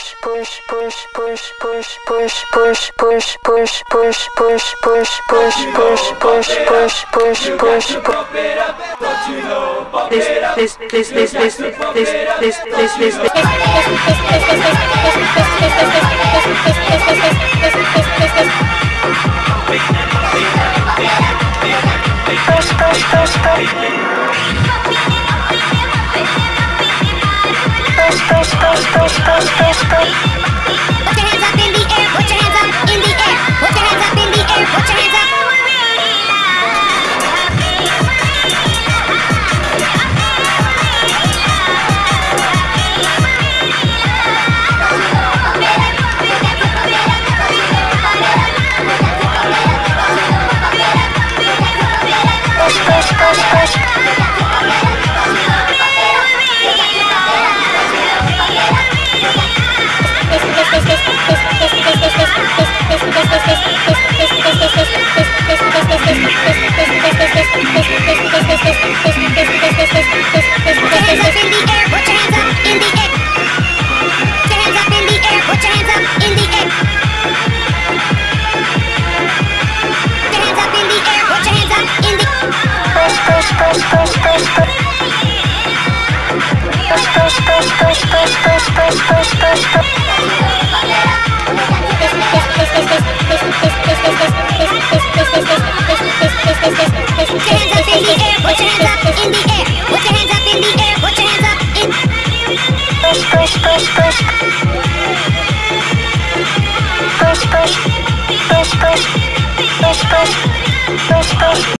push push push push push push push push push push push push push This this this this this this this this this push push push push push push push push push push Please. Push push push push push push push push push push push push push push push push push